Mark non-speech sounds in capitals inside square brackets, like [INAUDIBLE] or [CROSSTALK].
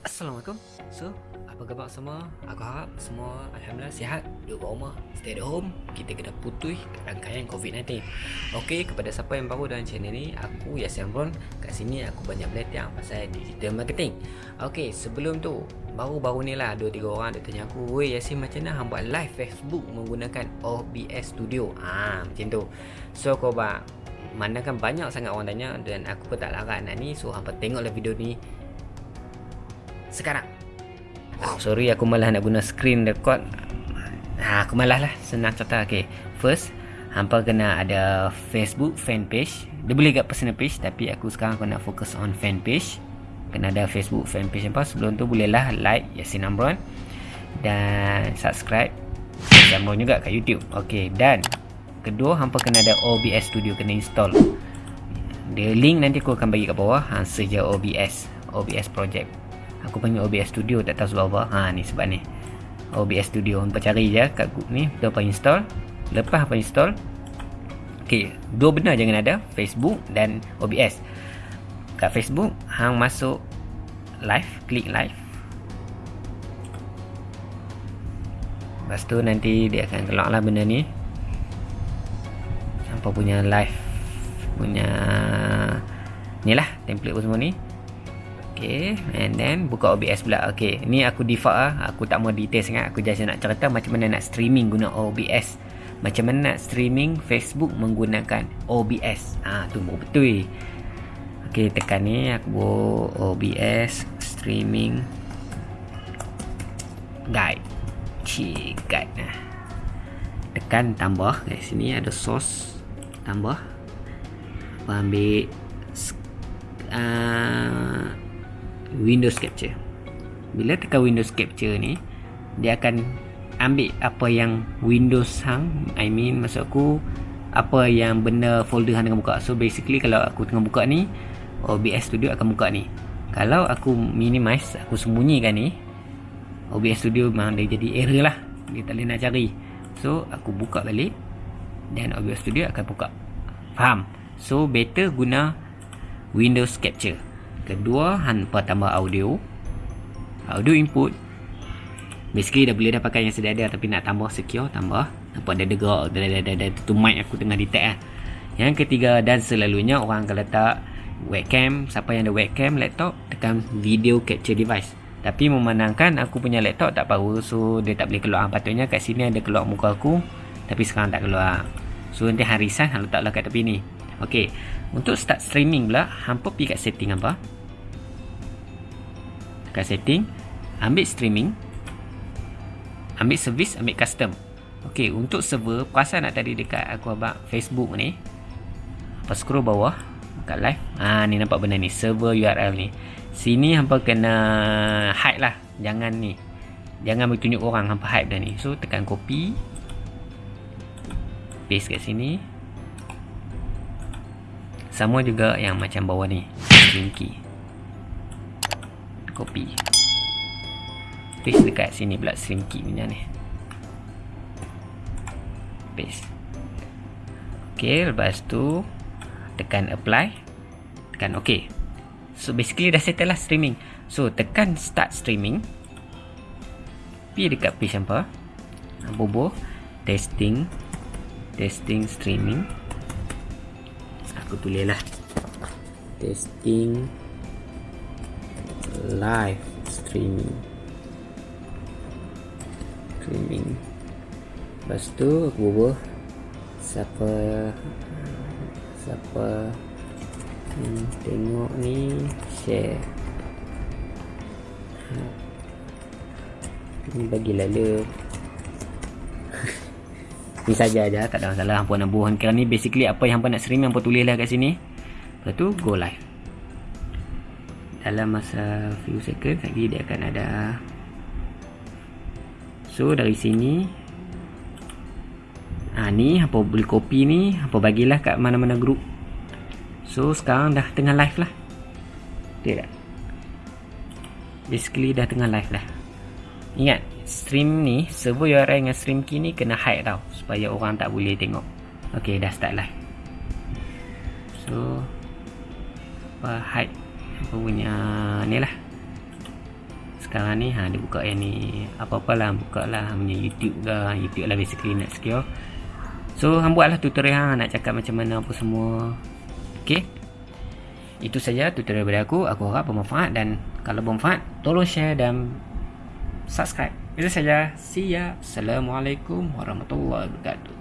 Assalamualaikum. So, apa khabar semua? Aku harap semua Alhamdulillah sihat. Duduk kat rumah Stay at home. Kita kena putui rangkaian COVID-19 Okey, kepada siapa yang baru dalam channel ni Aku Yasin Ron Kat sini aku banyak belajar pasal digital marketing. Okey, sebelum tu Baru-baru ni lah 2-3 orang dia tanya aku Weh Yasin macam mana buat live Facebook Menggunakan OBS Studio? Ah, Macam tu. So, kau buat mana kan banyak sangat orang tanya dan aku pun tak larat nak ni. So hampa tengoklah video ni sekarang. Oh, sorry aku malah nak guna screen record. Ha, aku malah lah. Senang cerita. Okay. First, hampa kena ada Facebook fan page. Dia boleh kat personal page tapi aku sekarang aku nak fokus on fan page. Kena ada Facebook fan page apa. Sebelum tu bolehlah like Yasin Amron dan subscribe Yasin juga kat YouTube. Okay, dan kedua hampa kena ada OBS Studio kena install. Dia link nanti aku akan bagi kat bawah. Ha, seja OBS. OBS project. Aku panggil OBS Studio tak tahu sebab apa. Ha ni sebab ni. OBS Studio. Hampa cari je kat Google ni. Lepas install. Lepas apa install. Okay. Dua benda jangan ada. Facebook dan OBS. Kat Facebook. Hang masuk live. Klik live. Lepas tu nanti dia akan keluar lah benda ni. Hampa punya live. Punya. Ni lah template pun semua ni. Okay, and then buka OBS pula. Okay, ni aku default lah. Aku tak mau detail sangat. Aku just nak cerita macam mana nak streaming guna OBS. Macam mana nak streaming Facebook menggunakan OBS. Ah, ha, tu betul. Okay, tekan ni. Aku buat OBS streaming guide. Cik, guide. Nah. Tekan tambah. Kat sini ada source. Tambah. Apa ambil uh, Windows Capture. Bila tekan Windows Capture ni dia akan ambil apa yang Windows hang I mean maksud aku apa yang benda folder hang tengah buka. So basically kalau aku tengah buka ni OBS Studio akan buka ni. Kalau aku minimize aku sembunyikan ni OBS Studio memang dia jadi error lah. Dia tak boleh nak cari. So aku buka balik dan OBS Studio akan buka. Faham? So better guna Windows Capture Kedua, hampa tambah audio. Audio input. Basically dah boleh dah pakai yang sedia ada tapi nak tambah secure, tambah. Nampak ada degak, ada ada ada tu mic aku tengah detect lah. Yang ketiga dan selalunya orang akan letak webcam, siapa yang ada webcam laptop tekan video capture device. Tapi memandangkan aku punya laptop tak power so dia tak boleh keluar. Patutnya kat sini ada keluar muka aku tapi sekarang tak keluar. So nanti harisan letaklah kat tepi ni. Okey. Untuk start streaming pula, hampa pergi kat setting apa? Tekan setting Ambil streaming Ambil service Ambil custom. Ok untuk server Perasan nak tadi dekat aku abang Facebook ni Apa scroll bawah Dekat live. Ah ni nampak benda ni Server URL ni. Sini hampa kena Hide lah Jangan ni. Jangan bertunjuk orang Hampa hide dah ni. So tekan copy Paste kat sini. Sama juga yang macam bawah ni Stream key copy paste dekat sini pula slinky punya ni. Paste. Ok lepas tu tekan apply. Tekan ok. So basically dah settle lah streaming. So tekan start streaming. Pergi dekat page apa bobo testing. Testing streaming. Aku tulis lah. Testing live streaming. Streaming. Lepas tu aku bubuh siapa siapa hmm, tengok ni share. Ni bagi lalu [LAUGHS] ni saja aja tak ada masalah. Hampa nak kira ni basically apa yang hampa nak stream hampa tulis lah kat sini. Lepas tu go live dalam masa few second lagi dia akan ada. So dari sini ha, ni apa boleh copy ni apa bagilah kat mana-mana group. So sekarang dah tengah live lah. Betul tak? Basically dah tengah live lah ingat stream ni server URL dengan stream key ni kena hide tau supaya orang tak boleh tengok. Ok dah start live. So apa hide aku punya ni lah. Sekarang ni ha dia buka yang ni apa-apalah buka lah punya YouTube ke YouTube lah basically nak secure. So hang buatlah tutorial hang nak cakap macam mana apa semua. Okey itu saja tutorial dari aku. Aku harap bermanfaat dan kalau bermanfaat tolong share dan subscribe. Itu saja. See ya. Assalamualaikum warahmatullahi wabarakatuh